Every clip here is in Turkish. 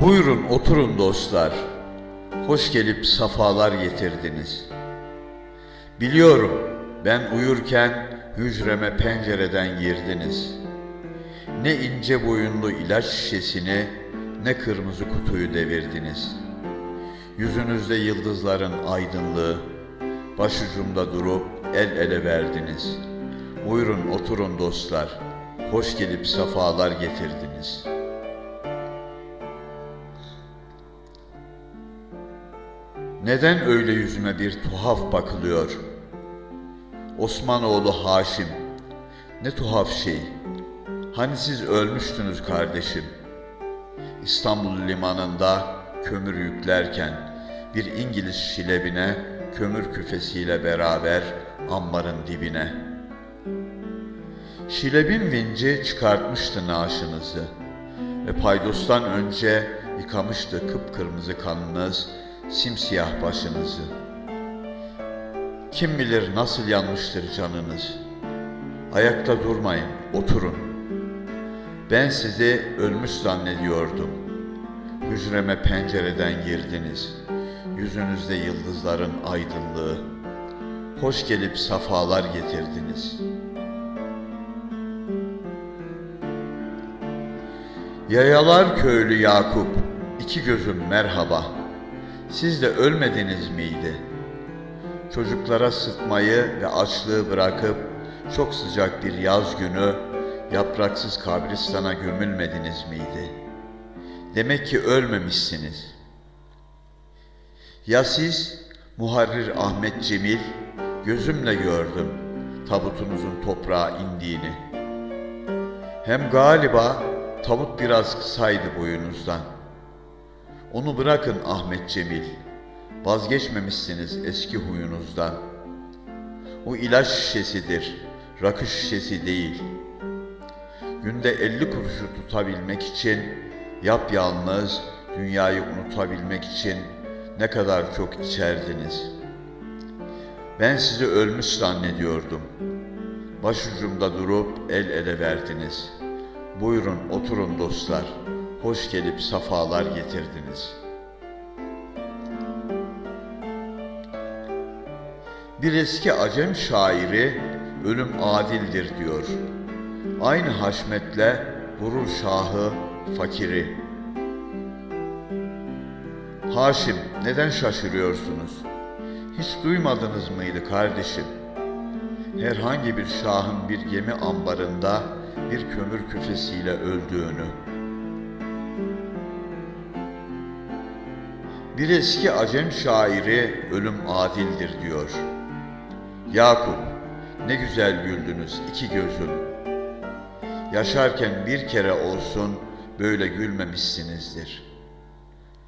Buyurun oturun dostlar. Hoş gelip safalar getirdiniz. Biliyorum ben uyurken hücreme pencereden girdiniz. Ne ince boyunlu ilaç şişesini ne kırmızı kutuyu devirdiniz. Yüzünüzde yıldızların aydınlığı, başucumda durup el ele verdiniz. Buyurun oturun dostlar. Hoş gelip safalar getirdiniz.'' Neden öyle yüzüme bir tuhaf bakılıyor? Osmanoğlu Haşim, ne tuhaf şey. Hani siz ölmüştünüz kardeşim. İstanbul limanında kömür yüklerken bir İngiliz şilebine kömür küfesiyle beraber ambarın dibine. Şilebin vinci çıkartmıştı naaşınızı ve paydostan önce yıkamıştı kıpkırmızı kanınız simsiyah başınızı. Kim bilir nasıl yanmıştır canınız. Ayakta durmayın, oturun. Ben sizi ölmüş zannediyordum. Hücreme pencereden girdiniz. Yüzünüzde yıldızların aydınlığı. Hoş gelip safalar getirdiniz. Yayalar köylü Yakup, iki gözüm merhaba. Siz de ölmediniz miydi? Çocuklara sıtmayı ve açlığı bırakıp çok sıcak bir yaz günü yapraksız kabristana gömülmediniz miydi? Demek ki ölmemişsiniz. Ya siz Muharrir Ahmet Cemil gözümle gördüm tabutunuzun toprağa indiğini. Hem galiba tabut biraz kısaydı boyunuzdan. Onu bırakın Ahmet Cemil. Vazgeçmemişsiniz eski huyunuzdan. O ilaç şişesidir, rakı şişesi değil. Günde elli kuruşu tutabilmek için, yapyalnız dünyayı unutabilmek için ne kadar çok içerdiniz. Ben sizi ölmüş zannediyordum. Başucumda durup el ele verdiniz. Buyurun oturun dostlar. Hoş gelip safalar getirdiniz. Bir eski Acem şairi ölüm adildir diyor. Aynı haşmetle vurur şahı fakiri. Haşim neden şaşırıyorsunuz? Hiç duymadınız mıydı kardeşim? Herhangi bir şahın bir gemi ambarında bir kömür küfesiyle öldüğünü. Bir eski Acem şairi ölüm adildir diyor. Yakup, ne güzel güldünüz iki gözüm. Yaşarken bir kere olsun böyle gülmemişsinizdir.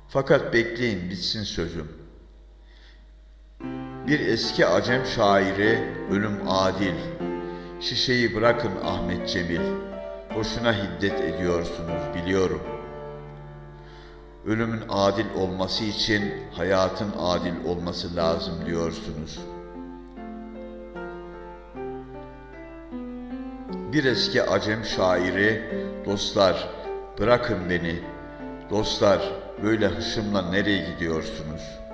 Fakat bekleyin bitsin sözüm. Bir eski Acem şairi ölüm adil. Şişeyi bırakın Ahmet Cemil. Boşuna hiddet ediyorsunuz biliyorum.'' Ölümün adil olması için hayatın adil olması lazım diyorsunuz. Bir eski Acem şairi, dostlar bırakın beni, dostlar böyle hışımla nereye gidiyorsunuz?''